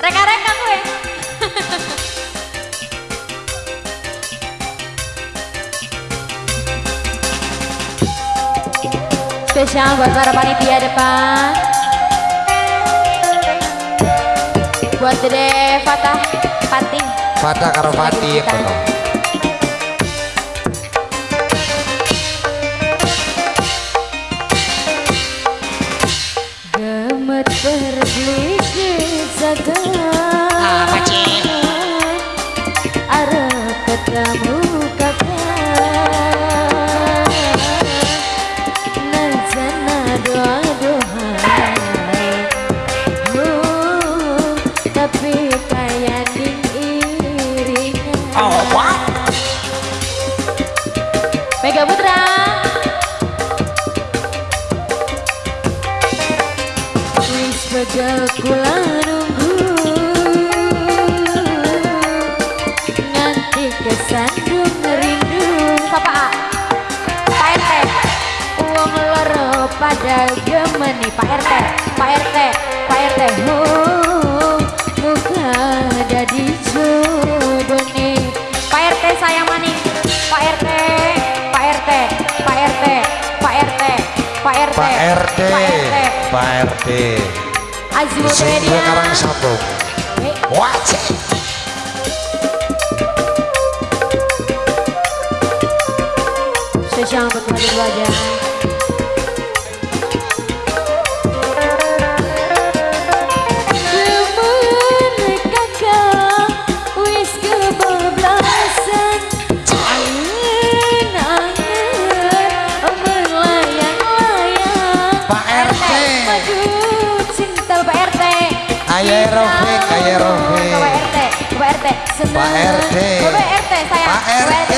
Reka-reka gue. Spesial buat para panitia depan. Buat Dede Fatah Fatih. Fatah karo Fatih kono. Berbelit jaga Mega Putra. Begal kula nunggu pada gemeni Pak RT Pak RT Pak RT oh, Muka jadi jodoh nih Pak RT sayang maning Pak RT Pak RT Pak RT Pak RT Pak RT Pak RT Pak RT Azimut Media. karang sabung. Wajah. Spesial untuk hadir RT seneng. Pak RT. Pak RT sayang Pak RT.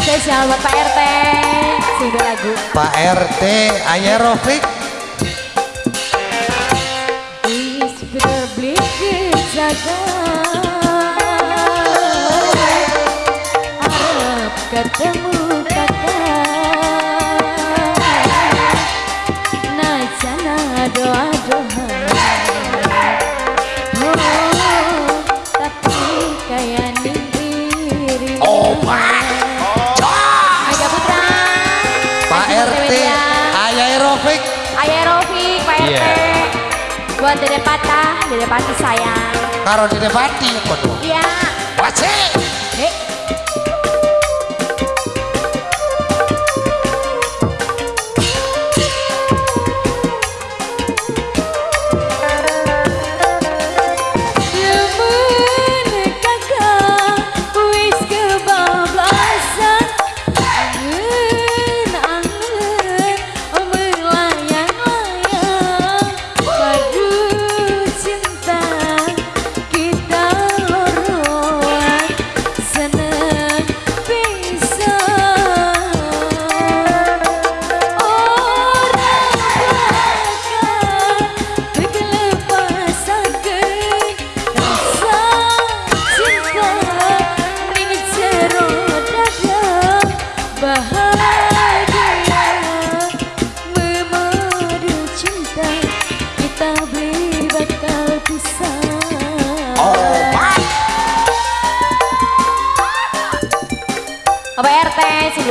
Spesial buat Pak RT Pak RT Ayah Rofik. Buat Dede Patah, Dede Patih sayang Karo Dede Fatih kono. Iya Wajah. Hei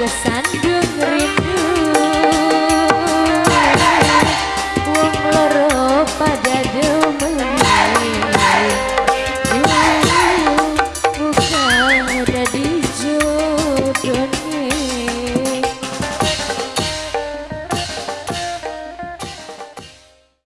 com